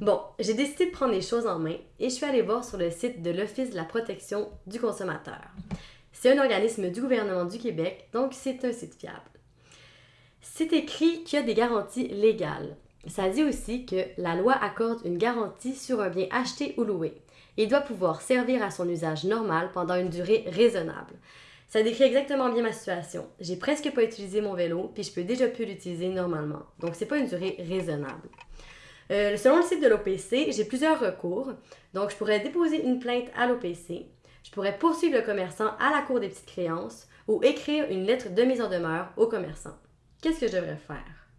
Bon, j'ai décidé de prendre les choses en main et je suis allée voir sur le site de l'Office de la protection du consommateur. C'est un organisme du gouvernement du Québec, donc c'est un site fiable. C'est écrit qu'il y a des garanties légales. Ça dit aussi que la loi accorde une garantie sur un bien acheté ou loué. Il doit pouvoir servir à son usage normal pendant une durée raisonnable. Ça décrit exactement bien ma situation. J'ai presque pas utilisé mon vélo, puis je peux déjà plus l'utiliser normalement. Donc c'est pas une durée raisonnable. Euh, selon le site de l'OPC, j'ai plusieurs recours. Donc je pourrais déposer une plainte à l'OPC, je pourrais poursuivre le commerçant à la cour des petites créances ou écrire une lettre de mise en demeure au commerçant. Qu'est-ce que je devrais faire?